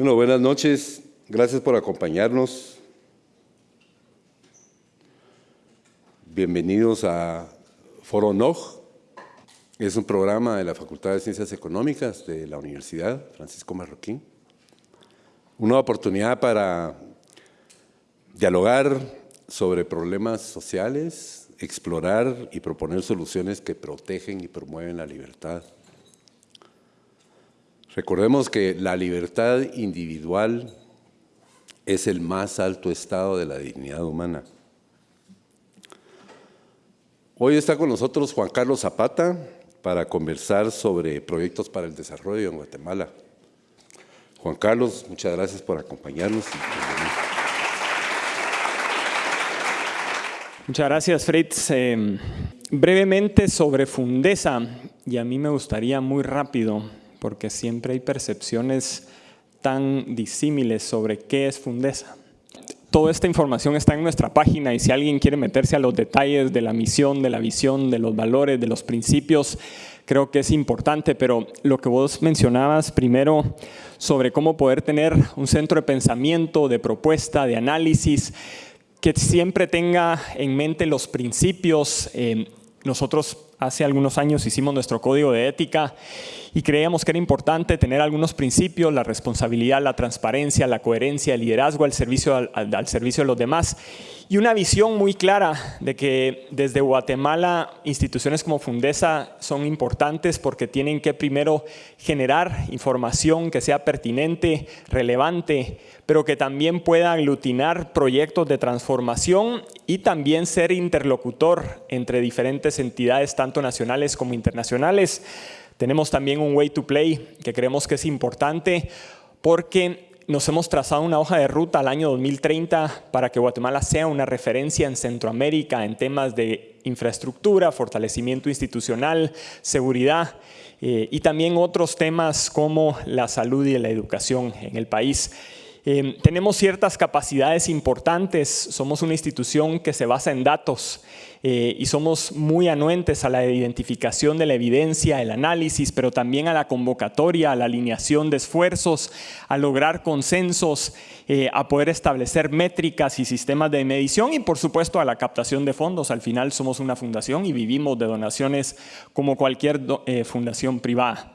Bueno, buenas noches. Gracias por acompañarnos. Bienvenidos a Foro NOG. Es un programa de la Facultad de Ciencias Económicas de la Universidad Francisco Marroquín. Una oportunidad para dialogar sobre problemas sociales, explorar y proponer soluciones que protegen y promueven la libertad. Recordemos que la libertad individual es el más alto estado de la dignidad humana. Hoy está con nosotros Juan Carlos Zapata para conversar sobre proyectos para el desarrollo en Guatemala. Juan Carlos, muchas gracias por acompañarnos. Muchas gracias, Fritz. Eh, brevemente sobre Fundesa, y a mí me gustaría muy rápido, porque siempre hay percepciones tan disímiles sobre qué es Fundesa. Toda esta información está en nuestra página y si alguien quiere meterse a los detalles de la misión, de la visión, de los valores, de los principios, creo que es importante, pero lo que vos mencionabas primero sobre cómo poder tener un centro de pensamiento, de propuesta, de análisis, que siempre tenga en mente los principios. Eh, nosotros hace algunos años hicimos nuestro código de ética y creíamos que era importante tener algunos principios, la responsabilidad, la transparencia, la coherencia, el liderazgo al servicio, al, servicio de los demás. Y una visión muy clara de que desde Guatemala instituciones como Fundesa son importantes porque tienen que primero generar información que sea pertinente, relevante, pero que también pueda aglutinar proyectos de transformación y también ser interlocutor entre diferentes entidades, tanto nacionales como internacionales. Tenemos también un way to play que creemos que es importante porque nos hemos trazado una hoja de ruta al año 2030 para que Guatemala sea una referencia en Centroamérica en temas de infraestructura, fortalecimiento institucional, seguridad eh, y también otros temas como la salud y la educación en el país. Eh, tenemos ciertas capacidades importantes, somos una institución que se basa en datos eh, y somos muy anuentes a la identificación de la evidencia, el análisis, pero también a la convocatoria, a la alineación de esfuerzos, a lograr consensos, eh, a poder establecer métricas y sistemas de medición y por supuesto a la captación de fondos. Al final somos una fundación y vivimos de donaciones como cualquier fundación privada.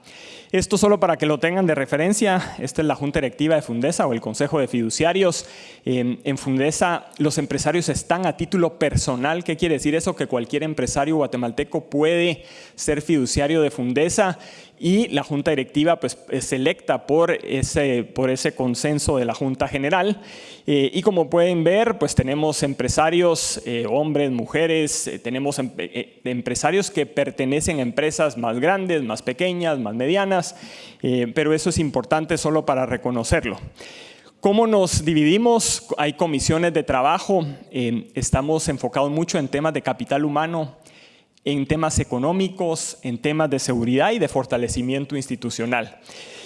Esto solo para que lo tengan de referencia, esta es la Junta Directiva de Fundesa o el Consejo de Fiduciarios. en Fundesa los empresarios están a título personal. ¿Qué quiere decir eso? Que cualquier empresario guatemalteco puede ser fiduciario de Fundesa y la Junta Directiva pues, es electa por ese, por ese consenso de la Junta General. Eh, y como pueden ver, pues tenemos empresarios, eh, hombres, mujeres, eh, tenemos empresarios que pertenecen a empresas más grandes, más pequeñas, más medianas, pero eso es importante solo para reconocerlo. ¿Cómo nos dividimos? Hay comisiones de trabajo, estamos enfocados mucho en temas de capital humano, en temas económicos, en temas de seguridad y de fortalecimiento institucional.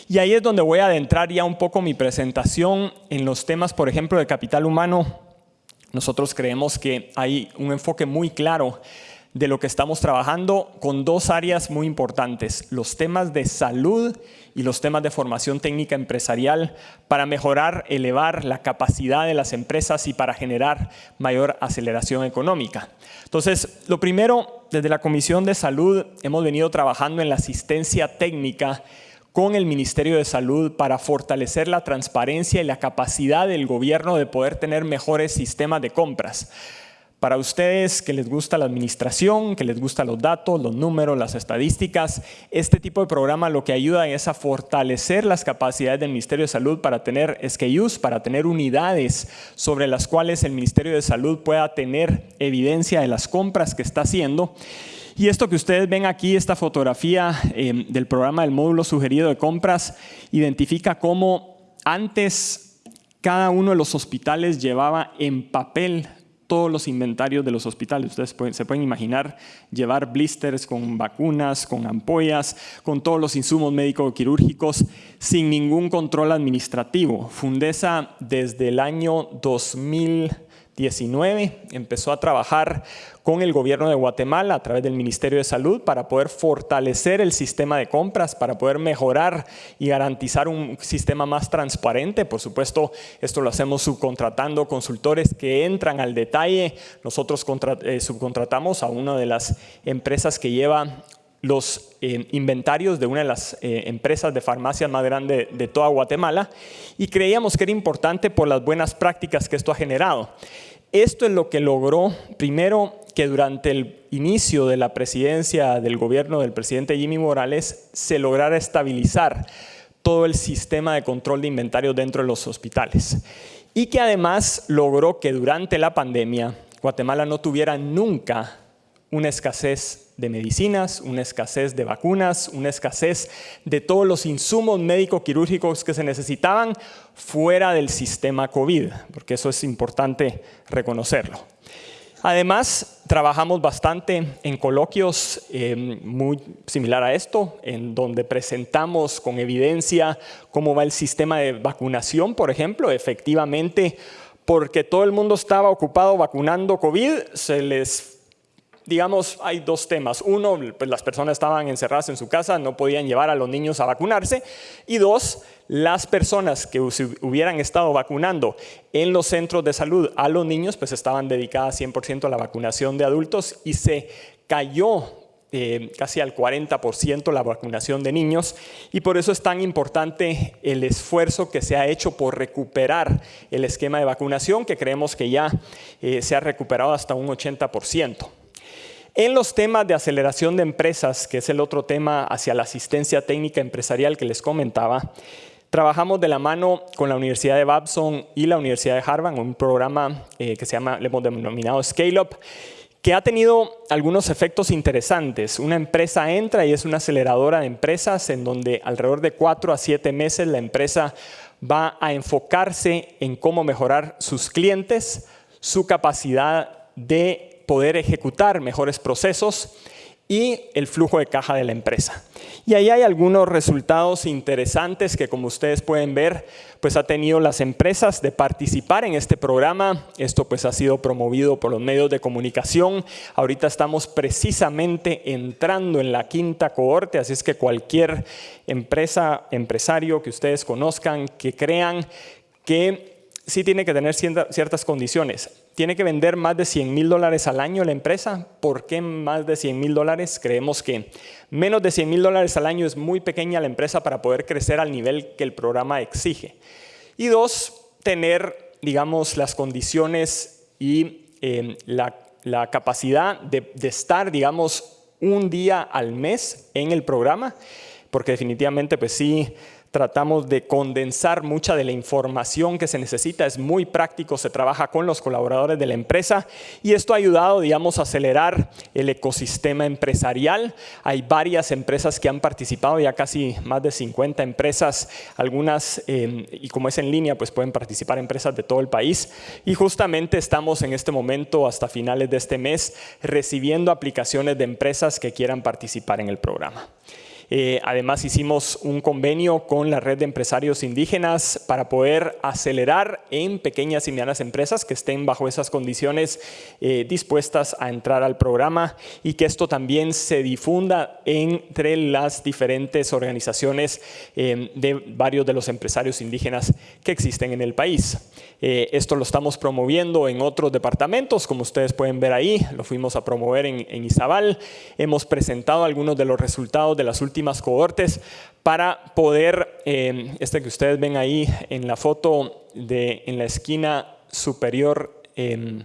Y ahí es donde voy a adentrar ya un poco mi presentación en los temas, por ejemplo, de capital humano. Nosotros creemos que hay un enfoque muy claro de lo que estamos trabajando con dos áreas muy importantes, los temas de salud y los temas de formación técnica empresarial para mejorar, elevar la capacidad de las empresas y para generar mayor aceleración económica. Entonces, lo primero, desde la Comisión de Salud hemos venido trabajando en la asistencia técnica con el Ministerio de Salud para fortalecer la transparencia y la capacidad del gobierno de poder tener mejores sistemas de compras. Para ustedes que les gusta la administración, que les gustan los datos, los números, las estadísticas, este tipo de programa lo que ayuda es a fortalecer las capacidades del Ministerio de Salud para tener SKUs, para tener unidades sobre las cuales el Ministerio de Salud pueda tener evidencia de las compras que está haciendo. Y esto que ustedes ven aquí, esta fotografía eh, del programa del módulo sugerido de compras, identifica cómo antes cada uno de los hospitales llevaba en papel todos los inventarios de los hospitales. Ustedes se pueden imaginar llevar blisters con vacunas, con ampollas, con todos los insumos médico-quirúrgicos sin ningún control administrativo. Fundesa desde el año 2000 2019 empezó a trabajar con el gobierno de Guatemala a través del Ministerio de Salud para poder fortalecer el sistema de compras, para poder mejorar y garantizar un sistema más transparente. Por supuesto, esto lo hacemos subcontratando consultores que entran al detalle. Nosotros eh, subcontratamos a una de las empresas que lleva los eh, inventarios de una de las eh, empresas de farmacias más grandes de toda Guatemala y creíamos que era importante por las buenas prácticas que esto ha generado. Esto es lo que logró, primero, que durante el inicio de la presidencia del gobierno del presidente Jimmy Morales se lograra estabilizar todo el sistema de control de inventarios dentro de los hospitales y que además logró que durante la pandemia Guatemala no tuviera nunca una escasez de medicinas, una escasez de vacunas, una escasez de todos los insumos médico-quirúrgicos que se necesitaban fuera del sistema COVID, porque eso es importante reconocerlo. Además, trabajamos bastante en coloquios eh, muy similar a esto, en donde presentamos con evidencia cómo va el sistema de vacunación, por ejemplo. Efectivamente, porque todo el mundo estaba ocupado vacunando COVID, se les digamos, hay dos temas. Uno, pues las personas estaban encerradas en su casa, no podían llevar a los niños a vacunarse. Y dos, las personas que hubieran estado vacunando en los centros de salud a los niños, pues estaban dedicadas 100% a la vacunación de adultos y se cayó eh, casi al 40% la vacunación de niños y por eso es tan importante el esfuerzo que se ha hecho por recuperar el esquema de vacunación que creemos que ya eh, se ha recuperado hasta un 80%. En los temas de aceleración de empresas, que es el otro tema hacia la asistencia técnica empresarial que les comentaba, trabajamos de la mano con la Universidad de Babson y la Universidad de Harvard, un programa eh, que se llama, le hemos denominado Scale Up, que ha tenido algunos efectos interesantes. Una empresa entra y es una aceleradora de empresas en donde alrededor de cuatro a siete meses la empresa va a enfocarse en cómo mejorar sus clientes, su capacidad de poder ejecutar mejores procesos y el flujo de caja de la empresa. Y ahí hay algunos resultados interesantes que como ustedes pueden ver, pues ha tenido las empresas de participar en este programa. Esto pues ha sido promovido por los medios de comunicación. Ahorita estamos precisamente entrando en la quinta cohorte, así es que cualquier empresa, empresario que ustedes conozcan, que crean que sí tiene que tener ciertas condiciones tiene que vender más de 100 mil dólares al año la empresa. ¿Por qué más de 100 mil dólares? Creemos que menos de 100 mil dólares al año es muy pequeña la empresa para poder crecer al nivel que el programa exige. Y dos, tener, digamos, las condiciones y eh, la, capacidad de, de estar, digamos, un día al mes en el programa, porque definitivamente, pues sí, tratamos de condensar mucha de la información que se necesita, es muy práctico, se trabaja con los colaboradores de la empresa y esto ha ayudado, digamos, a acelerar el ecosistema empresarial. Hay varias empresas que han participado, ya casi más de 50 empresas, algunas, eh, y como es en línea, pues pueden participar empresas de todo el país y justamente estamos en este momento, hasta finales de este mes, recibiendo aplicaciones de empresas que quieran participar en el programa. Eh, además hicimos un convenio con la red de empresarios indígenas para poder acelerar en pequeñas y medianas empresas que estén bajo esas condiciones eh, dispuestas a entrar al programa y que esto también se difunda entre las diferentes organizaciones eh, de varios de los empresarios indígenas que existen en el país. esto lo estamos promoviendo en otros departamentos, como ustedes pueden ver ahí, lo fuimos a promover en, en Izabal. Hemos presentado algunos de los resultados de las últimas cohortes para poder, este que ustedes ven ahí en la foto de, en la esquina superior em,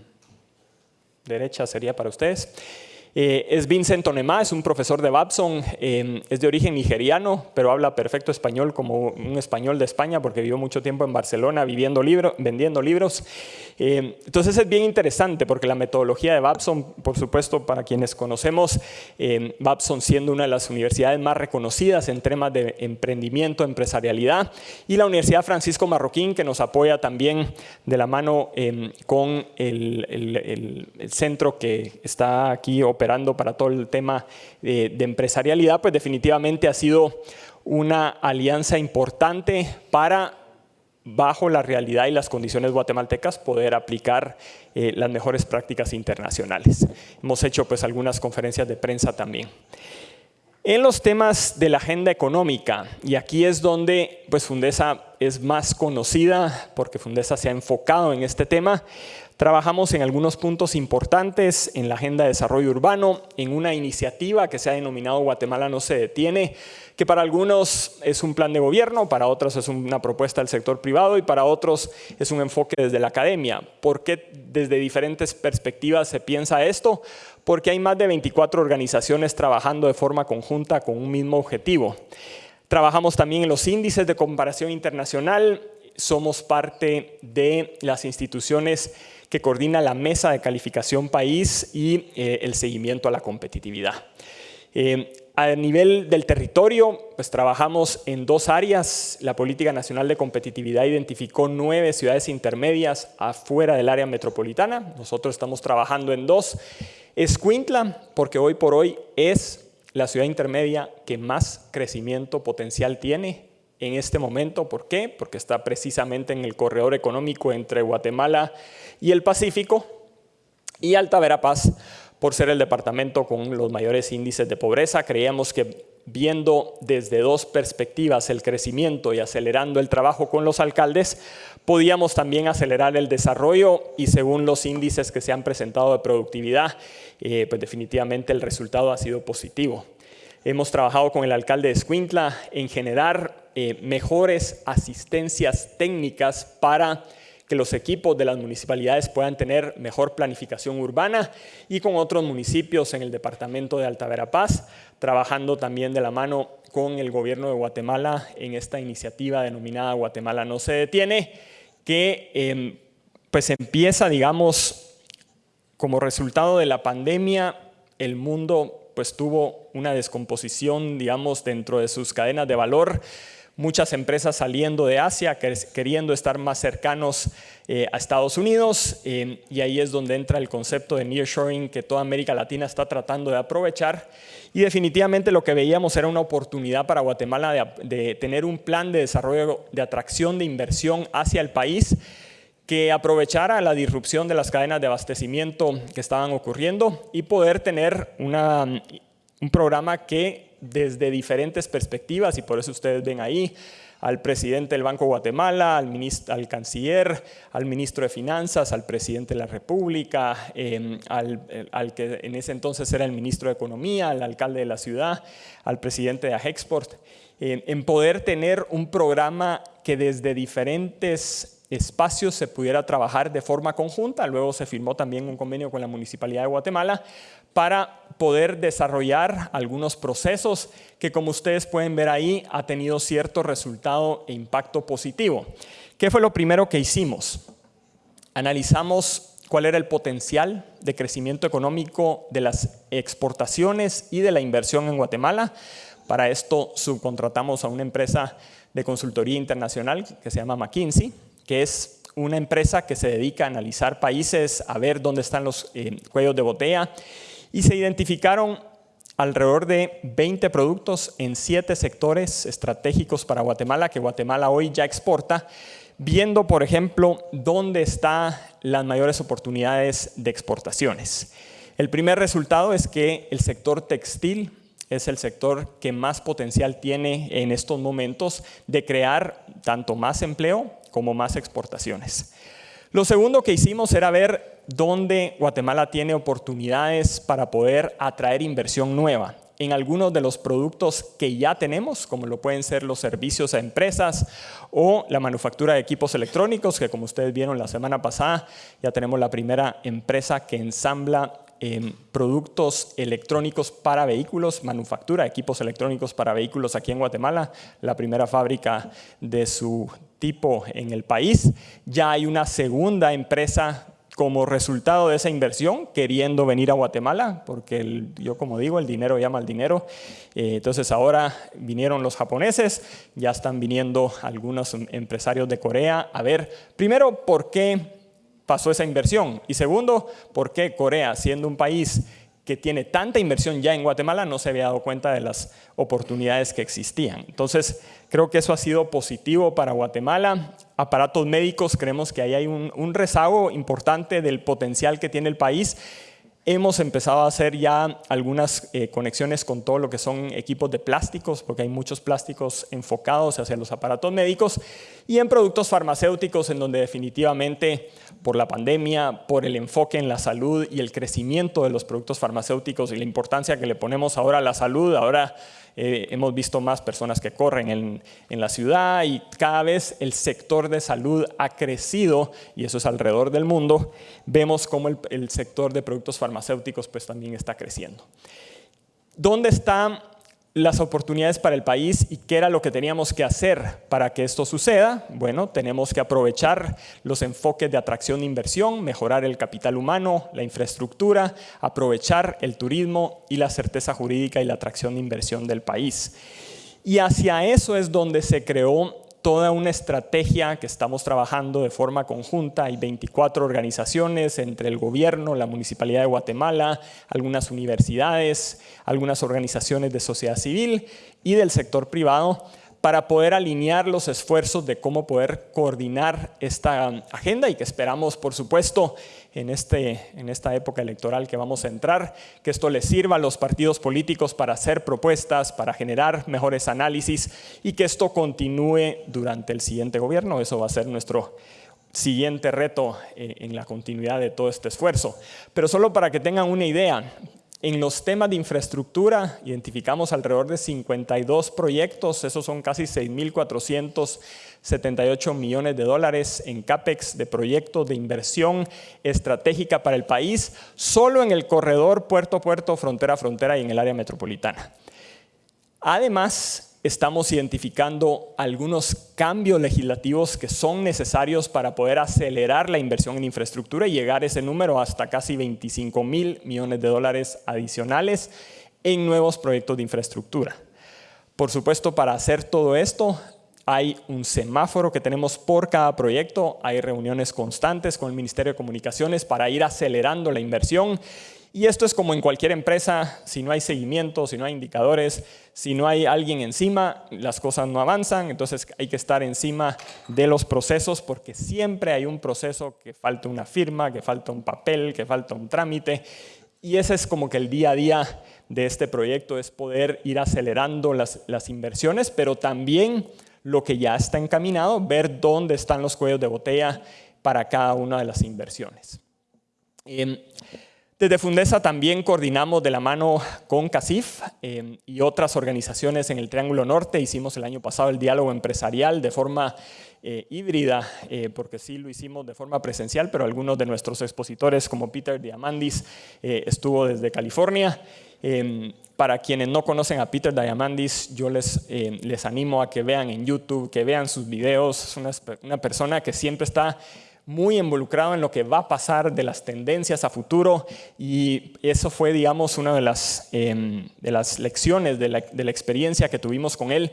derecha sería para ustedes, eh, es Vincent Onema, es un profesor de Babson, em, es de origen nigeriano, pero habla perfecto español como un español de España porque vivió mucho tiempo en Barcelona viviendo libro, vendiendo libros. Em, entonces es bien interesante porque la metodología de Babson, por supuesto, para quienes conocemos, em, Babson siendo una de las universidades más reconocidas en temas de emprendimiento, empresarialidad, y la Universidad Francisco Marroquín, que nos apoya también de la mano con el, el, el centro que está aquí operando para todo el tema de, de empresarialidad, pues definitivamente ha sido una alianza importante para bajo la realidad y las condiciones guatemaltecas, poder aplicar eh, las mejores prácticas internacionales. Hemos hecho pues algunas conferencias de prensa también. En los temas de la agenda económica, y aquí es donde pues Fundesa es más conocida, porque Fundesa se ha enfocado en este tema, Trabajamos en algunos puntos importantes en la Agenda de Desarrollo Urbano, en una iniciativa que se ha denominado Guatemala no se detiene, que para algunos es un plan de gobierno, para otros es una propuesta del sector privado y para otros es un enfoque desde la academia. ¿Por qué desde diferentes perspectivas se piensa esto? Porque hay más de 24 organizaciones trabajando de forma conjunta con un mismo objetivo. Trabajamos también en los índices de comparación internacional, somos parte de las instituciones que coordina la Mesa de Calificación País y eh, el seguimiento a la competitividad. Eh, a nivel del territorio, pues trabajamos en dos áreas. La Política Nacional de Competitividad identificó nueve ciudades intermedias afuera del área metropolitana. Nosotros estamos trabajando en dos. Escuintla, porque hoy por hoy es la ciudad intermedia que más crecimiento potencial tiene en este momento. ¿Por qué? Porque está precisamente en el corredor económico entre Guatemala y el Pacífico. Y Alta Verapaz, por ser el departamento con los mayores índices de pobreza, creíamos que viendo desde dos perspectivas el crecimiento y acelerando el trabajo con los alcaldes, podíamos también acelerar el desarrollo y según los índices que se han presentado de productividad, eh, pues definitivamente el resultado ha sido positivo. Hemos trabajado con el alcalde de Escuintla en generar eh, mejores asistencias técnicas para que los equipos de las municipalidades puedan tener mejor planificación urbana y con otros municipios en el departamento de Alta Verapaz, trabajando también de la mano con el gobierno de Guatemala en esta iniciativa denominada Guatemala no se detiene, que em, pues empieza, digamos, como resultado de la pandemia, el mundo pues tuvo una descomposición, digamos, dentro de sus cadenas de valor, muchas empresas saliendo de Asia, queriendo estar más cercanos eh, a Estados Unidos, eh, y ahí es donde entra el concepto de nearshoring que toda América Latina está tratando de aprovechar, y definitivamente lo que veíamos era una oportunidad para Guatemala de, tener un plan de desarrollo, de atracción de inversión hacia el país, que aprovechara la disrupción de las cadenas de abastecimiento que estaban ocurriendo y poder tener un programa que desde diferentes perspectivas, y por eso ustedes ven ahí al presidente del Banco Guatemala, al, ministro, al canciller, al ministro de Finanzas, al presidente de la República, em, al, que en ese entonces era el ministro de Economía, al alcalde de la ciudad, al presidente de Agexport, em, en poder tener un programa que desde diferentes espacios se pudiera trabajar de forma conjunta. Luego se firmó también un convenio con la Municipalidad de Guatemala para poder desarrollar algunos procesos que como ustedes pueden ver ahí ha tenido cierto resultado e impacto positivo. ¿Qué fue lo primero que hicimos? Analizamos cuál era el potencial de crecimiento económico de las exportaciones y de la inversión en Guatemala. Para esto subcontratamos a una empresa de consultoría internacional que se llama McKinsey que es una empresa que se dedica a analizar países, a ver dónde están los eh, cuellos de botella, y se identificaron alrededor de 20 productos en 7 sectores estratégicos para Guatemala, que Guatemala hoy ya exporta, viendo, por ejemplo, dónde están las mayores oportunidades de exportaciones. El primer resultado es que el sector textil es el sector que más potencial tiene en estos momentos de crear tanto más empleo como más exportaciones. Lo segundo que hicimos era ver dónde Guatemala tiene oportunidades para poder atraer inversión nueva. En algunos de los productos que ya tenemos, como lo pueden ser los servicios a empresas o la manufactura de equipos electrónicos, que como ustedes vieron la semana pasada, ya tenemos la primera empresa que ensambla productos electrónicos para vehículos, manufactura equipos electrónicos para vehículos aquí en Guatemala, la primera fábrica de su tipo en el país. Ya hay una segunda empresa como resultado de esa inversión queriendo venir a Guatemala, porque yo como digo, el dinero llama al dinero. Eh, entonces ahora vinieron los japoneses, ya están viniendo algunos empresarios de Corea a ver, primero, ¿por qué pasó esa inversión? Y segundo, ¿por qué Corea, siendo un país que tiene tanta inversión ya en Guatemala no se había dado cuenta de las oportunidades que existían. Entonces, creo que eso ha sido positivo para Guatemala. Aparatos médicos, creemos que ahí hay un, un rezago importante del potencial que tiene el país Hemos empezado a hacer ya algunas eh, conexiones con todo lo que son equipos de plásticos, porque hay muchos plásticos enfocados hacia los aparatos médicos, y en productos farmacéuticos, en donde definitivamente por la pandemia, por el enfoque en la salud y el crecimiento de los productos farmacéuticos y la importancia que le ponemos ahora a la salud, ahora eh, hemos visto más personas que corren en, la ciudad y cada vez el sector de salud ha crecido y eso es alrededor del mundo. Vemos cómo el, el sector de productos farmacéuticos pues también está creciendo. ¿Dónde está las oportunidades para el país y qué era lo que teníamos que hacer para que esto suceda. Bueno, tenemos que aprovechar los enfoques de atracción de inversión, mejorar el capital humano, la infraestructura, aprovechar el turismo y la certeza jurídica y la atracción de inversión del país. Y hacia eso es donde se creó toda una estrategia que estamos trabajando de forma conjunta. Hay 24 organizaciones entre el gobierno, la Municipalidad de Guatemala, algunas universidades, algunas organizaciones de sociedad civil y del sector privado para poder alinear los esfuerzos de cómo poder coordinar esta agenda y que esperamos, por supuesto, en, este, en esta época electoral que vamos a entrar, que esto les sirva a los partidos políticos para hacer propuestas, para generar mejores análisis y que esto continúe durante el siguiente gobierno. Eso va a ser nuestro siguiente reto eh, en la continuidad de todo este esfuerzo. Pero solo para que tengan una idea, en los temas de infraestructura identificamos alrededor de 52 proyectos, esos son casi 6.478 millones de dólares en CAPEX de proyectos de inversión estratégica para el país, solo en el corredor puerto puerto, frontera frontera y en el área metropolitana. Además, estamos identificando algunos cambios legislativos que son necesarios para poder acelerar la inversión en infraestructura y llegar a ese número hasta casi 25 mil millones de dólares adicionales en nuevos proyectos de infraestructura. Por supuesto, para hacer todo esto, hay un semáforo que tenemos por cada proyecto, hay reuniones constantes con el Ministerio de Comunicaciones para ir acelerando la inversión y esto es como en cualquier empresa, si no hay seguimiento, si no hay indicadores, si no hay alguien encima, las cosas no avanzan, entonces hay que estar encima de los procesos porque siempre hay un proceso que falta una firma, que falta un papel, que falta un trámite y ese es como que el día a día de este proyecto es poder ir acelerando las, las inversiones, pero también lo que ya está encaminado, ver dónde están los cuellos de botella para cada una de las inversiones. Em, desde Fundesa también coordinamos de la mano con CACIF eh, y otras organizaciones en el Triángulo Norte. Hicimos el año pasado el diálogo empresarial de forma eh, híbrida, eh, porque sí lo hicimos de forma presencial, pero algunos de nuestros expositores como Peter Diamandis estuvo desde California. para quienes no conocen a Peter Diamandis, yo les, les animo a que vean en YouTube, que vean sus videos. Es una persona que siempre está muy involucrado en lo que va a pasar de las tendencias a futuro y eso fue, digamos, una de las, em, de las lecciones de la, de la experiencia que tuvimos con él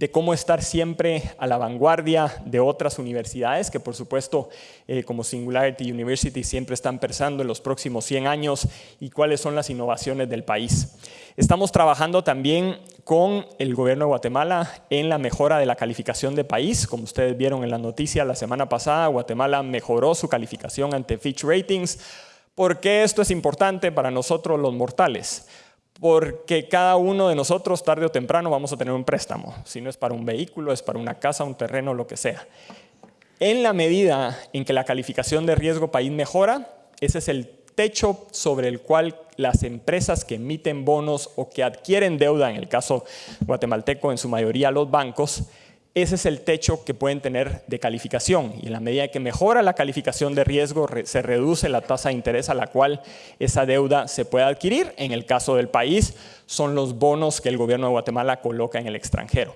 de cómo estar siempre a la vanguardia de otras universidades, que por supuesto eh, como Singularity University siempre están pensando en los próximos 100 años y cuáles son las innovaciones del país. Estamos trabajando también con el gobierno de Guatemala en la mejora de la calificación de país. Como ustedes vieron en la noticia la semana pasada, Guatemala mejoró su calificación ante Fitch Ratings. ¿Por qué esto es importante para nosotros los mortales? porque cada uno de nosotros tarde o temprano vamos a tener un préstamo, si no es para un vehículo, es para una casa, un terreno, lo que sea. En la medida en que la calificación de riesgo país mejora, ese es el techo sobre el cual las empresas que emiten bonos o que adquieren deuda, en el caso guatemalteco en su mayoría los bancos, ese es el techo que pueden tener de calificación y en la medida que mejora la calificación de riesgo se reduce la tasa de interés a la cual esa deuda se puede adquirir. En el caso del país son los bonos que el gobierno de Guatemala coloca en el extranjero.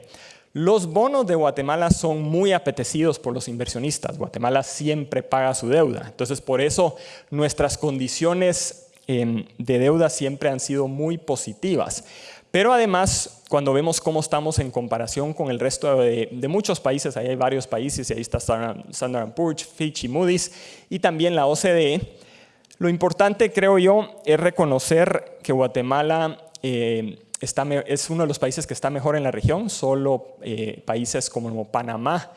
Los bonos de Guatemala son muy apetecidos por los inversionistas. Guatemala siempre paga su deuda. Entonces por eso nuestras condiciones em, de deuda siempre han sido muy positivas. Pero además, cuando vemos cómo estamos en comparación con el resto de, muchos países, ahí hay varios países, y ahí está Standard Poor's, Fitch y Moody's, y también la OCDE, Lo importante, creo yo, es reconocer que Guatemala eh, está, es uno de los países que está mejor en la región. Solo eh, países como Panamá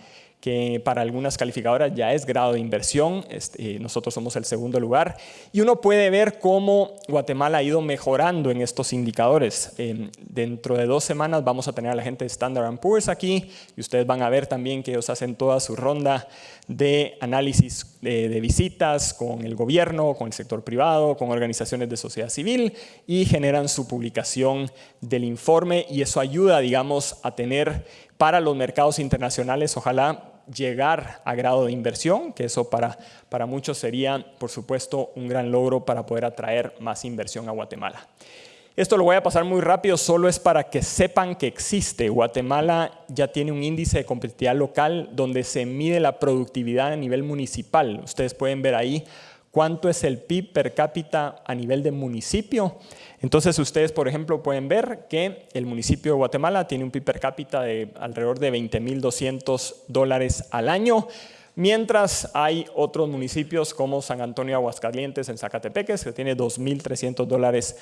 que para algunas calificadoras ya es grado de inversión, este, nosotros somos el segundo lugar, y uno puede ver cómo Guatemala ha ido mejorando en estos indicadores. dentro de dos semanas vamos a tener a la gente de Standard Poor's aquí, y ustedes van a ver también que ellos hacen toda su ronda de análisis de, de visitas con el gobierno, con el sector privado, con organizaciones de sociedad civil, y generan su publicación del informe, y eso ayuda, digamos, a tener para los mercados internacionales, ojalá llegar a grado de inversión, que eso para, para muchos sería, por supuesto, un gran logro para poder atraer más inversión a Guatemala. Esto lo voy a pasar muy rápido, solo es para que sepan que existe. Guatemala ya tiene un índice de competitividad local donde se mide la productividad a nivel municipal. Ustedes pueden ver ahí cuánto es el PIB per cápita a nivel de municipio. Entonces ustedes, por ejemplo, pueden ver que el municipio de Guatemala tiene un PIB per cápita de alrededor de 20.200 dólares al año, mientras hay otros municipios como San Antonio Aguascalientes en Zacatepeques, que tiene 2.300 dólares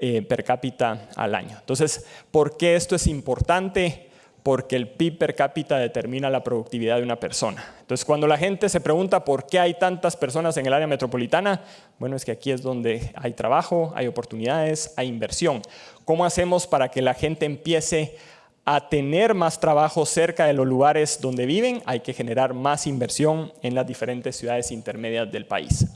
eh, per cápita al año. Entonces, ¿por qué esto es importante? Porque el PIB per cápita determina la productividad de una persona. Entonces, cuando la gente se pregunta por qué hay tantas personas en el área metropolitana, bueno, es que aquí es donde hay trabajo, hay oportunidades, hay inversión. ¿Cómo hacemos para que la gente empiece a tener más trabajo cerca de los lugares donde viven? Hay que generar más inversión en las diferentes ciudades intermedias del país.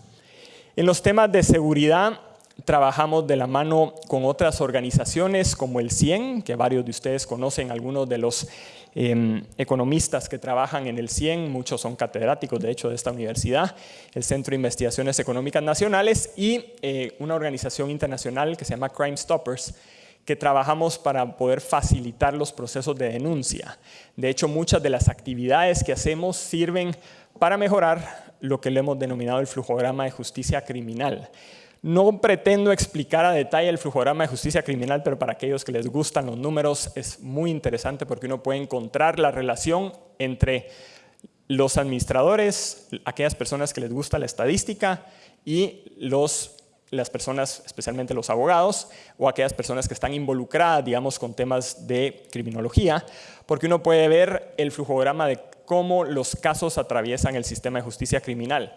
En los temas de seguridad, Trabajamos de la mano con otras organizaciones como el CIEN, que varios de ustedes conocen, algunos de los em, economistas que trabajan en el CIEN, muchos son catedráticos de hecho de esta universidad, el Centro de Investigaciones Económicas Nacionales y eh, una organización internacional que se llama Crime Stoppers, que trabajamos para poder facilitar los procesos de denuncia. De hecho, muchas de las actividades que hacemos sirven para mejorar lo que le hemos denominado el flujograma de justicia criminal. No pretendo explicar a detalle el flujograma de justicia criminal, pero para aquellos que les gustan los números es muy interesante porque uno puede encontrar la relación entre los administradores, aquellas personas que les gusta la estadística y los, las personas, especialmente los abogados o aquellas personas que están involucradas, digamos, con temas de criminología, porque uno puede ver el flujograma de cómo los casos atraviesan el sistema de justicia criminal.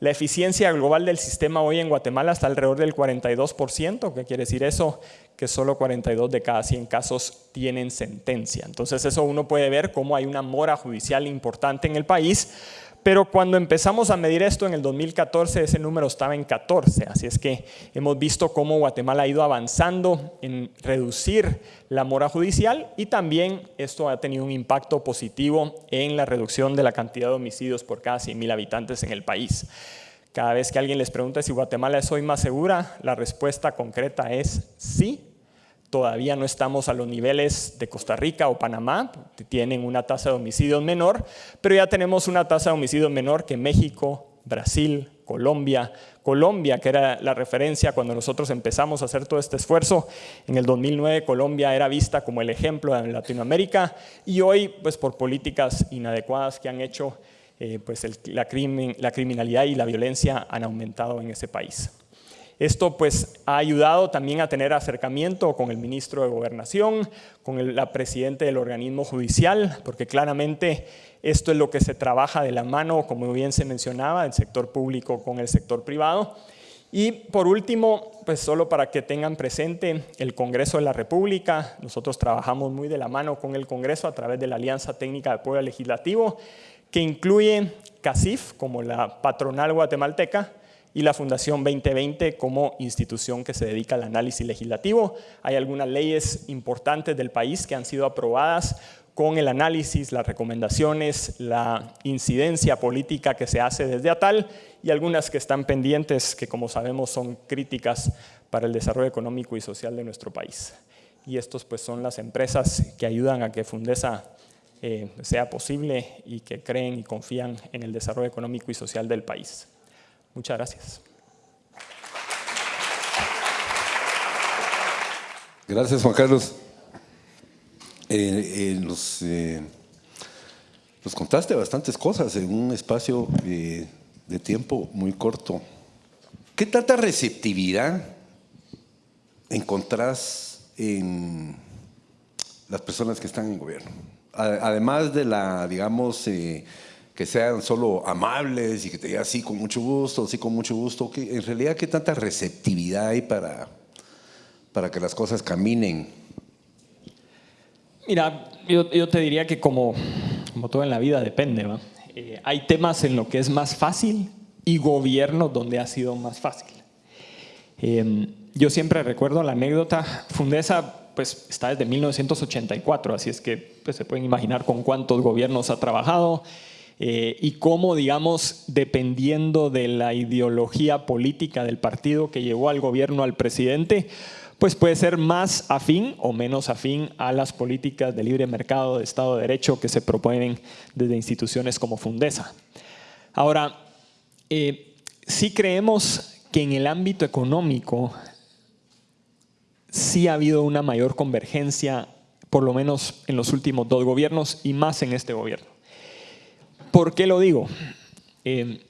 La eficiencia global del sistema hoy en Guatemala está alrededor del 42%, ¿qué quiere decir eso? Que solo 42 de cada 100 casos tienen sentencia. Entonces eso uno puede ver cómo hay una mora judicial importante en el país, pero cuando empezamos a medir esto en el 2014 ese número estaba en 14, así es que hemos visto cómo Guatemala ha ido avanzando en reducir la mora judicial y también esto ha tenido un impacto positivo en la reducción de la cantidad de homicidios por cada 100.000 habitantes en el país. Cada vez que alguien les pregunta si Guatemala es hoy más segura, la respuesta concreta es sí. Todavía no estamos a los niveles de Costa Rica o Panamá, que tienen una tasa de homicidios menor, pero ya tenemos una tasa de homicidios menor que México, Brasil, Colombia. Colombia, que era la referencia cuando nosotros empezamos a hacer todo este esfuerzo, en el 2009 Colombia era vista como el ejemplo en Latinoamérica y hoy, pues por políticas inadecuadas que han hecho, eh, pues la, la criminalidad y la violencia han aumentado en ese país. Esto pues ha ayudado también a tener acercamiento con el ministro de Gobernación, con la presidente del organismo judicial, porque claramente esto es lo que se trabaja de la mano, como bien se mencionaba, el sector público con el sector privado. Y por último, pues solo para que tengan presente el Congreso de la República, nosotros trabajamos muy de la mano con el Congreso a través de la Alianza Técnica de Apoyo Legislativo, que incluye CACIF como la patronal guatemalteca, y la Fundación 2020 como institución que se dedica al análisis legislativo. Hay algunas leyes importantes del país que han sido aprobadas con el análisis, las recomendaciones, la incidencia política que se hace desde ATAL y algunas que están pendientes que como sabemos son críticas para el desarrollo económico y social de nuestro país. Y estos pues son las empresas que ayudan a que Fundesa eh, sea posible y que creen y confían en el desarrollo económico y social del país. Muchas gracias. Gracias, Juan Carlos. Eh, eh, nos, eh, nos, contaste bastantes cosas en un espacio de tiempo muy corto. ¿Qué tanta receptividad encontrás en las personas que están en gobierno? Además de la, digamos, que sean solo amables y que te digan sí con mucho gusto, sí con mucho gusto, en realidad qué tanta receptividad hay para, para que las cosas caminen. Mira, yo, te diría que como, como todo en la vida depende. Eh, hay temas en lo que es más fácil y gobiernos donde ha sido más fácil. Eh, yo siempre recuerdo la anécdota, Fundesa pues está desde 1984, así es que pues, se pueden imaginar con cuántos gobiernos ha trabajado eh, y cómo, digamos, dependiendo de la ideología política del partido que llevó al gobierno al presidente, pues puede ser más afín o menos afín a las políticas de libre mercado, de Estado de Derecho que se proponen desde instituciones como Fundesa. Ahora, eh, sí creemos que en el ámbito económico sí ha habido una mayor convergencia, por lo menos en los últimos dos gobiernos y más en este gobierno. ¿Por qué lo digo? Eh,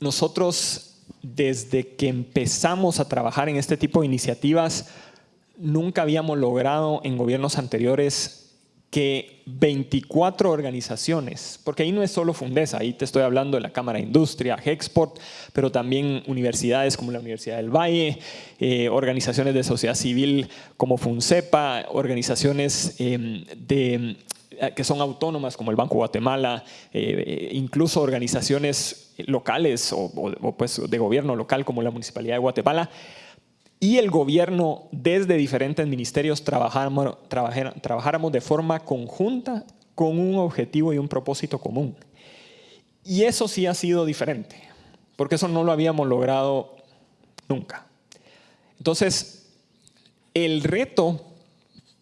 nosotros, desde que empezamos a trabajar en este tipo de iniciativas, nunca habíamos logrado en gobiernos anteriores que 24 organizaciones, porque ahí no es solo Fundesa, ahí te estoy hablando de la Cámara de Industria, Hexport, pero también universidades como la Universidad del Valle, eh, organizaciones de sociedad civil como FUNCEPA, organizaciones em, de, eh, que son autónomas como el Banco Guatemala, eh, incluso organizaciones locales o, o pues de gobierno local como la Municipalidad de Guatemala, y el gobierno desde diferentes ministerios trabajáramos, trabajáramos de forma conjunta con un objetivo y un propósito común. Y eso sí ha sido diferente, porque eso no lo habíamos logrado nunca. Entonces, el reto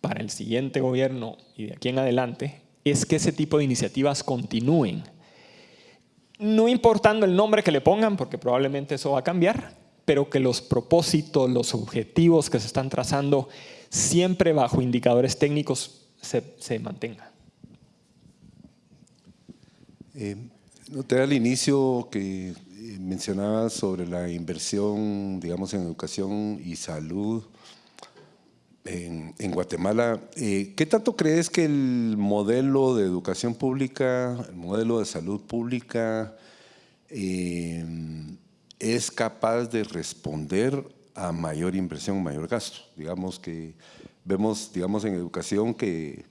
para el siguiente gobierno y de aquí en adelante es que ese tipo de iniciativas continúen. No importando el nombre que le pongan, porque probablemente eso va a cambiar, pero que los propósitos, los objetivos que se están trazando, siempre bajo indicadores técnicos, se, mantengan. Eh, noté al inicio que eh, mencionabas sobre la inversión, digamos, en educación y salud en, Guatemala. Eh, ¿Qué tanto crees que el modelo de educación pública, el modelo de salud pública, eh, es capaz de responder a mayor inversión, mayor gasto. Digamos que vemos, digamos, en educación que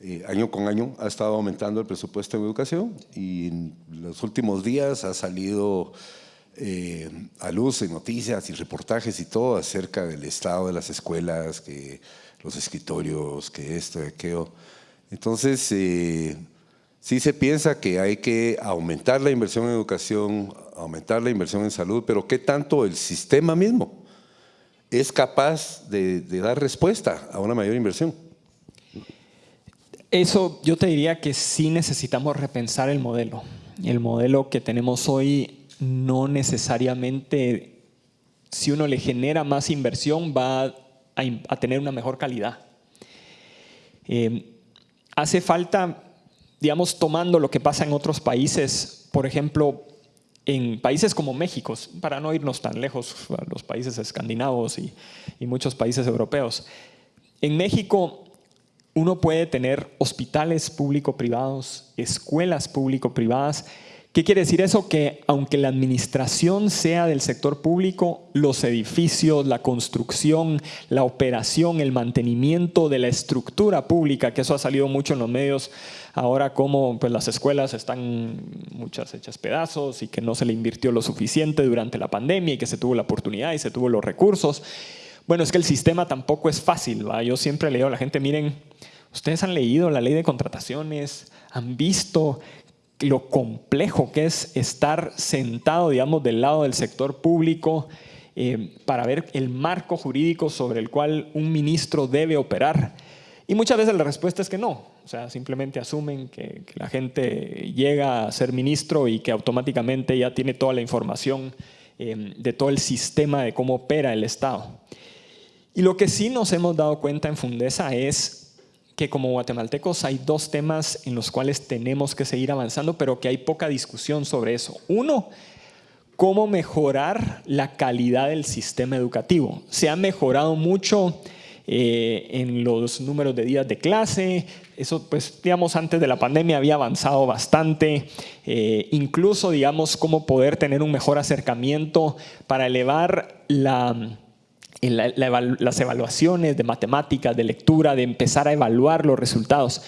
eh, año con año ha estado aumentando el presupuesto en educación y en los últimos días ha salido eh, a luz en noticias y reportajes y todo acerca del estado de las escuelas, que los escritorios, que esto, que aquello. Entonces, eh, sí se piensa que hay que aumentar la inversión en educación, aumentar la inversión en salud, pero ¿qué tanto el sistema mismo es capaz de, dar respuesta a una mayor inversión? Eso yo te diría que sí necesitamos repensar el modelo. El modelo que tenemos hoy no necesariamente, si uno le genera más inversión, va a, tener una mejor calidad. Eh, hace falta, digamos, tomando lo que pasa en otros países, por ejemplo, en países como México, para no irnos tan lejos, los países escandinavos y, y muchos países europeos, en México uno puede tener hospitales público-privados, escuelas público-privadas ¿Qué quiere decir eso? Que aunque la administración sea del sector público, los edificios, la construcción, la operación, el mantenimiento de la estructura pública, que eso ha salido mucho en los medios ahora como pues, las escuelas están muchas hechas pedazos y que no se le invirtió lo suficiente durante la pandemia y que se tuvo la oportunidad y se tuvo los recursos. Bueno, es que el sistema tampoco es fácil. ¿va? Yo siempre le digo a la gente, miren, ustedes han leído la ley de contrataciones, han visto lo complejo que es estar sentado, digamos, del lado del sector público eh, para ver el marco jurídico sobre el cual un ministro debe operar. Y muchas veces la respuesta es que no. O sea, simplemente asumen que, la gente llega a ser ministro y que automáticamente ya tiene toda la información eh, de todo el sistema de cómo opera el Estado. Y lo que sí nos hemos dado cuenta en Fundesa es que como guatemaltecos hay dos temas en los cuales tenemos que seguir avanzando, pero que hay poca discusión sobre eso. Uno, cómo mejorar la calidad del sistema educativo. Se ha mejorado mucho eh, en los números de días de clase, eso pues digamos antes de la pandemia había avanzado bastante, eh, incluso digamos cómo poder tener un mejor acercamiento para elevar la, las evaluaciones de matemáticas, de lectura, de empezar a evaluar los resultados.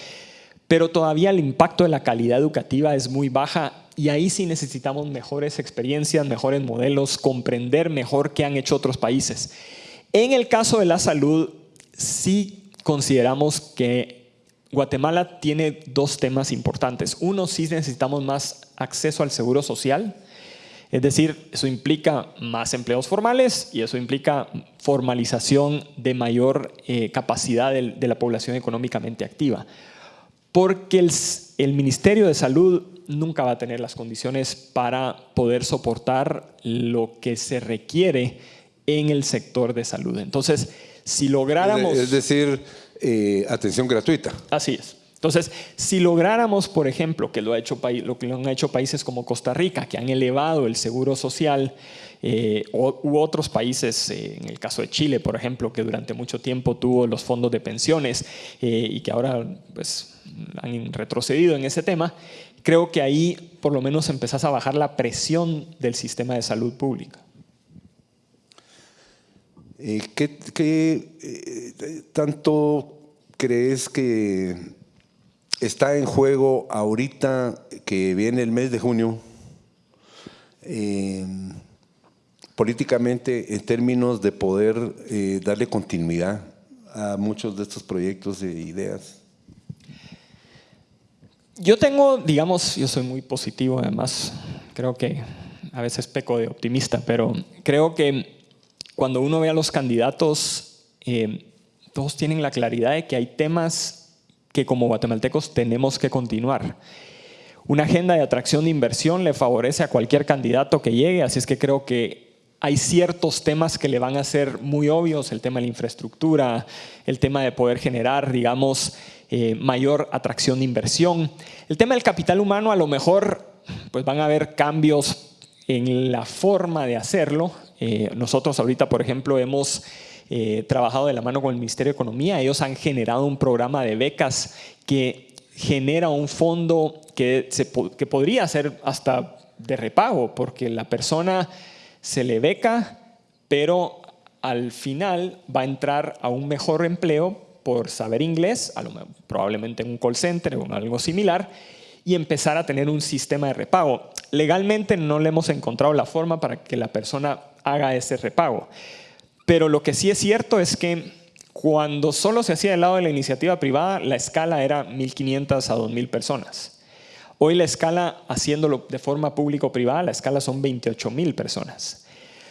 Pero todavía el impacto de la calidad educativa es muy baja y ahí sí necesitamos mejores experiencias, mejores modelos, comprender mejor qué han hecho otros países. En el caso de la salud, sí consideramos que Guatemala tiene dos temas importantes. Uno, sí necesitamos más acceso al seguro social, es decir, eso implica más empleos formales y eso implica formalización de mayor eh, capacidad de, la población económicamente activa. Porque el, el Ministerio de Salud nunca va a tener las condiciones para poder soportar lo que se requiere en el sector de salud. Entonces, si lográramos... Es decir, eh, atención gratuita. Así es. Entonces, si lográramos, por ejemplo, que lo, ha lo han hecho países como Costa Rica, que han elevado el seguro social, eh, u otros países, eh, en el caso de Chile, por ejemplo, que durante mucho tiempo tuvo los fondos de pensiones y que ahora pues, han retrocedido en ese tema, creo que ahí por lo menos empezás a bajar la presión del sistema de salud pública. Eh, ¿Qué, eh, tanto crees que está en juego ahorita que viene el mes de junio, eh, políticamente en términos de poder darle continuidad a muchos de estos proyectos e ideas? Yo tengo, digamos, yo soy muy positivo, además, creo que a veces peco de optimista, pero creo que cuando uno ve a los candidatos, eh, todos tienen la claridad de que hay temas que como guatemaltecos tenemos que continuar. Una agenda de atracción de inversión le favorece a cualquier candidato que llegue, así es que creo que hay ciertos temas que le van a ser muy obvios, el tema de la infraestructura, el tema de poder generar, digamos, eh, mayor atracción de inversión. El tema del capital humano, a lo mejor, pues van a haber cambios en la forma de hacerlo, eh, nosotros ahorita, por ejemplo, hemos eh, trabajado de la mano con el Ministerio de Economía. Ellos han generado un programa de becas que genera un fondo que, que podría ser hasta de repago, porque la persona se le beca, pero al final va a entrar a un mejor empleo por saber inglés, probablemente en un call center o algo similar, y empezar a tener un sistema de repago. Legalmente no le hemos encontrado la forma para que la persona haga ese repago. Pero lo que sí es cierto es que cuando solo se hacía del lado de la iniciativa privada, la escala era 1.500 a 2.000 personas. Hoy la escala, haciéndolo de forma público-privada, la escala son 28.000 personas.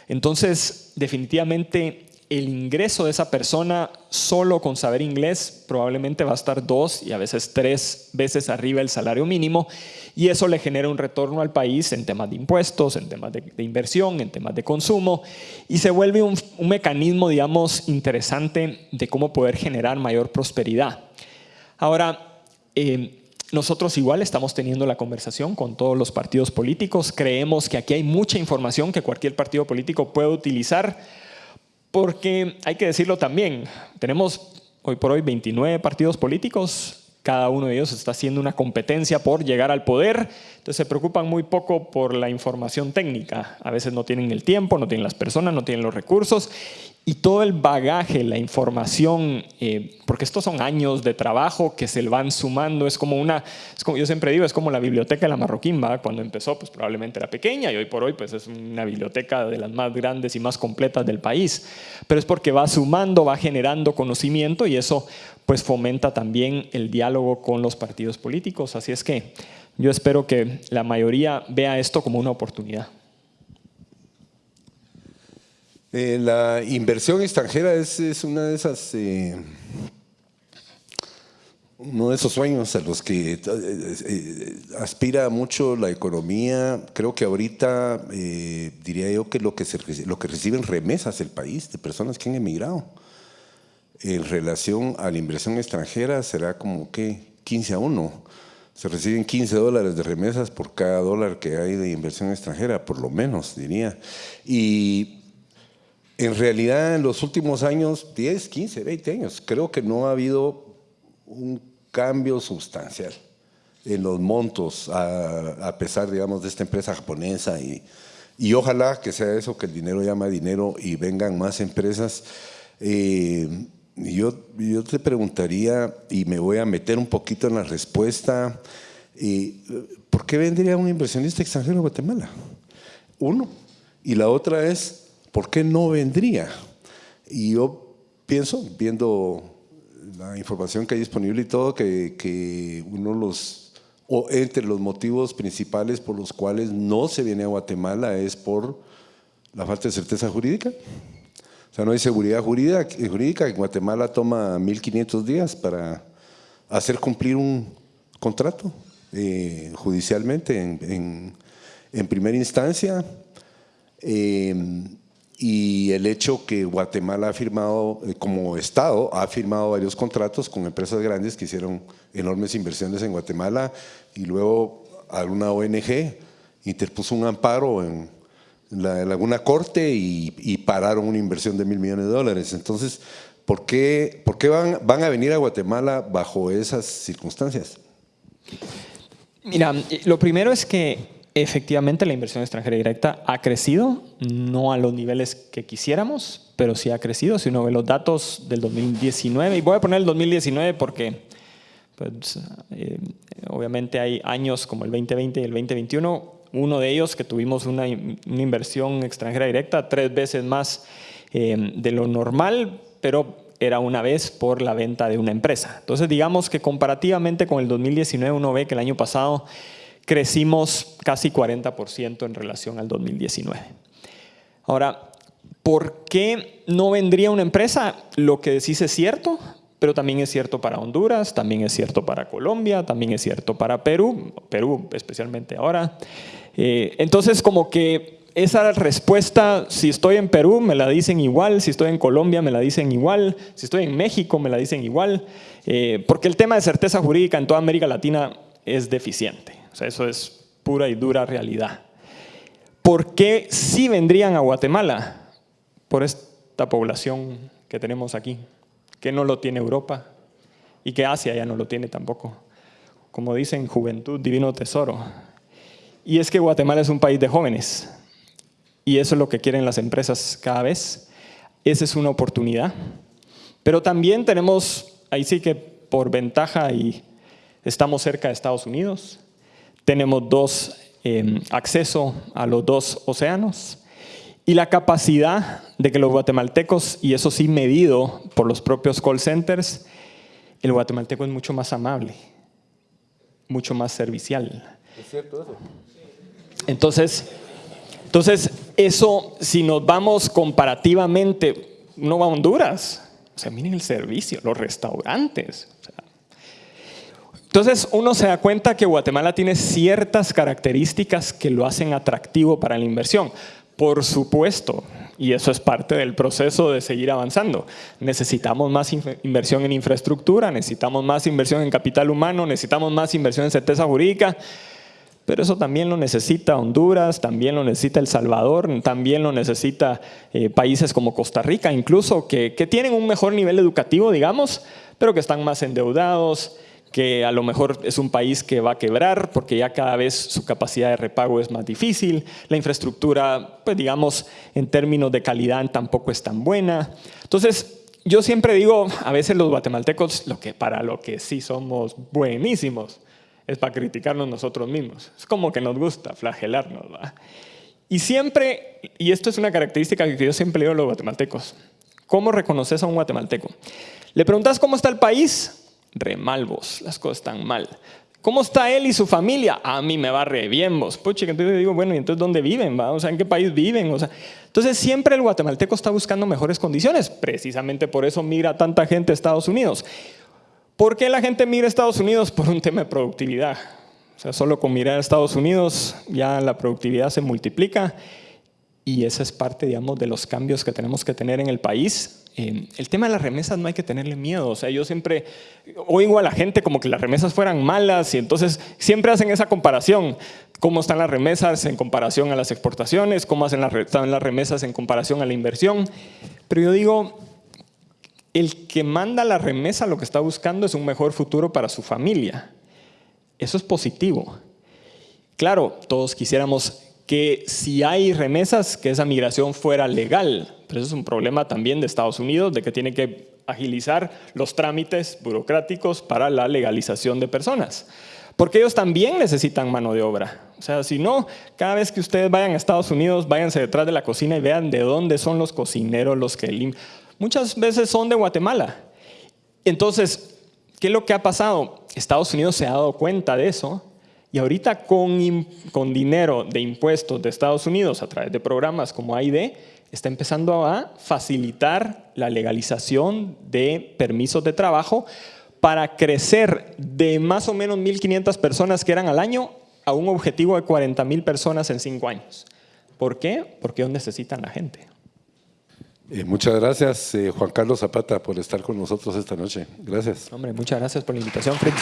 Entonces, definitivamente el ingreso de esa persona solo con saber inglés probablemente va a estar dos y a veces tres veces arriba el salario mínimo y eso le genera un retorno al país en temas de impuestos, en temas de, inversión, en temas de consumo y se vuelve un, mecanismo, digamos, interesante de cómo poder generar mayor prosperidad. Ahora, eh, nosotros igual estamos teniendo la conversación con todos los partidos políticos, creemos que aquí hay mucha información que cualquier partido político puede utilizar porque hay que decirlo también, tenemos hoy por hoy 29 partidos políticos, cada uno de ellos está haciendo una competencia por llegar al poder, entonces se preocupan muy poco por la información técnica. A veces no tienen el tiempo, no tienen las personas, no tienen los recursos y todo el bagaje, la información, eh, porque estos son años de trabajo que se van sumando, es como una, yo siempre digo, es como la biblioteca de la Marroquín, cuando empezó pues probablemente era pequeña y hoy por hoy pues es una biblioteca de las más grandes y más completas del país, pero es porque va sumando, va generando conocimiento y eso pues fomenta también el diálogo con los partidos políticos, así es que yo espero que la mayoría vea esto como una oportunidad. Eh, la inversión extranjera es, es una de esas, eh, uno de esos sueños a los que eh, aspira mucho la economía. Creo que ahorita diría yo que lo que, lo que reciben remesas el país de personas que han emigrado en relación a la inversión extranjera será como que 15 a 1. Se reciben 15 dólares de remesas por cada dólar que hay de inversión extranjera, por lo menos, diría. Y en realidad en los últimos años, 10, 15, 20 años, creo que no ha habido un cambio sustancial en los montos, a, pesar, digamos, de esta empresa japonesa y, y, ojalá que sea eso, que el dinero llama dinero y vengan más empresas. Eh, yo, yo te preguntaría, y me voy a meter un poquito en la respuesta, eh, ¿por qué vendría un inversionista extranjero a Guatemala? Uno. Y la otra es, ¿por qué no vendría? Y yo pienso, viendo la información que hay disponible y todo, que, uno los, o entre los motivos principales por los cuales no se viene a Guatemala es por la falta de certeza jurídica. O sea, no hay seguridad jurídica. jurídica. En Guatemala toma 1.500 días para hacer cumplir un contrato eh, judicialmente en, en, primera instancia. Eh, y el hecho que Guatemala ha firmado, eh, como Estado, ha firmado varios contratos con empresas grandes que hicieron enormes inversiones en Guatemala y luego alguna ONG interpuso un amparo en, la, alguna corte y, pararon una inversión de mil millones de dólares. Entonces, ¿por qué, por qué van, van a venir a Guatemala bajo esas circunstancias? Mira, lo primero es que Efectivamente, la inversión extranjera directa ha crecido, no a los niveles que quisiéramos, pero sí ha crecido. Si uno ve los datos del 2019, y voy a poner el 2019 porque pues, eh, obviamente hay años como el 2020 y el 2021, uno de ellos que tuvimos una, inversión extranjera directa tres veces más eh, de lo normal, pero era una vez por la venta de una empresa. Entonces digamos que comparativamente con el 2019 uno ve que el año pasado crecimos casi 40% en relación al 2019. Ahora, ¿por qué no vendría una empresa? Lo que decís es cierto, pero también es cierto para Honduras, también es cierto para Colombia, también es cierto para Perú, Perú especialmente ahora. Eh, entonces, como que esa respuesta, si estoy en Perú, me la dicen igual, si estoy en Colombia, me la dicen igual, si estoy en México, me la dicen igual, eh, porque el tema de certeza jurídica en toda América Latina es deficiente eso es pura y dura realidad. ¿Por qué sí vendrían a Guatemala? Por esta población que tenemos aquí, que no lo tiene Europa y que Asia ya no lo tiene tampoco. Como dicen, juventud, divino tesoro. Y es que Guatemala es un país de jóvenes y eso es lo que quieren las empresas cada vez. Esa es una oportunidad. Pero también tenemos, ahí sí que por ventaja y estamos cerca de Estados Unidos, tenemos dos em, acceso a los dos océanos y la capacidad de que los guatemaltecos, y eso sí medido por los propios call centers, el guatemalteco es mucho más amable, mucho más servicial. ¿Es cierto eso? Entonces, entonces, eso, si nos vamos comparativamente, no va a Honduras, o sea, miren el servicio, los restaurantes, entonces uno se da cuenta que Guatemala tiene ciertas características que lo hacen atractivo para la inversión. Por supuesto, y eso es parte del proceso de seguir avanzando. Necesitamos más inversión en infraestructura, necesitamos más inversión en capital humano, necesitamos más inversión en certeza jurídica, pero eso también lo necesita Honduras, también lo necesita El Salvador, también lo necesita eh, países como Costa Rica, incluso que, que tienen un mejor nivel educativo, digamos, pero que están más endeudados, que a lo mejor es un país que va a quebrar porque ya cada vez su capacidad de repago es más difícil, la infraestructura, pues digamos, en términos de calidad tampoco es tan buena. Entonces, yo siempre digo, a veces los guatemaltecos, lo que, para lo que sí somos buenísimos, es para criticarnos nosotros mismos. Es como que nos gusta flagelarnos. Y siempre, y esto es una característica que yo siempre digo a los guatemaltecos, ¿cómo reconoces a un guatemalteco? Le preguntas cómo está el país, remalvos, las cosas están mal. ¿Cómo está él y su familia? A mí me va re bien vos. Pucha, entonces digo, bueno, ¿y entonces dónde viven? Va? O sea, ¿en qué país viven? O sea, entonces siempre el guatemalteco está buscando mejores condiciones. Precisamente por eso migra tanta gente a Estados Unidos. ¿Por qué la gente migra a Estados Unidos? Por un tema de productividad. O sea, solo con mirar a Estados Unidos ya la productividad se multiplica y esa es parte, digamos, de los cambios que tenemos que tener en el país Eh, el tema de las remesas no hay que tenerle miedo. O sea, yo siempre oigo a la gente como que las remesas fueran malas y entonces siempre hacen esa comparación. ¿Cómo están las remesas en comparación a las exportaciones? ¿Cómo hacen las, están las remesas en comparación a la inversión? Pero yo digo, el que manda la remesa lo que está buscando es un mejor futuro para su familia. Eso es positivo. Claro, todos quisiéramos que si hay remesas, que esa migración fuera legal. Pero eso es un problema también de Estados Unidos, de que tiene que agilizar los trámites burocráticos para la legalización de personas. Porque ellos también necesitan mano de obra. O sea, si no, cada vez que ustedes vayan a Estados Unidos, váyanse detrás de la cocina y vean de dónde son los cocineros, los que limpian. Muchas veces son de Guatemala. Entonces, ¿qué es lo que ha pasado? Estados Unidos se ha dado cuenta de eso y ahorita con, con dinero de impuestos de Estados Unidos a través de programas como AID, está empezando a facilitar la legalización de permisos de trabajo para crecer de más o menos 1.500 personas que eran al año a un objetivo de 40.000 personas en cinco años. ¿Por qué? Porque ellos necesitan la gente. Eh, muchas gracias, eh, Juan Carlos Zapata, por estar con nosotros esta noche. Gracias. Hombre, muchas gracias por la invitación, Fritz.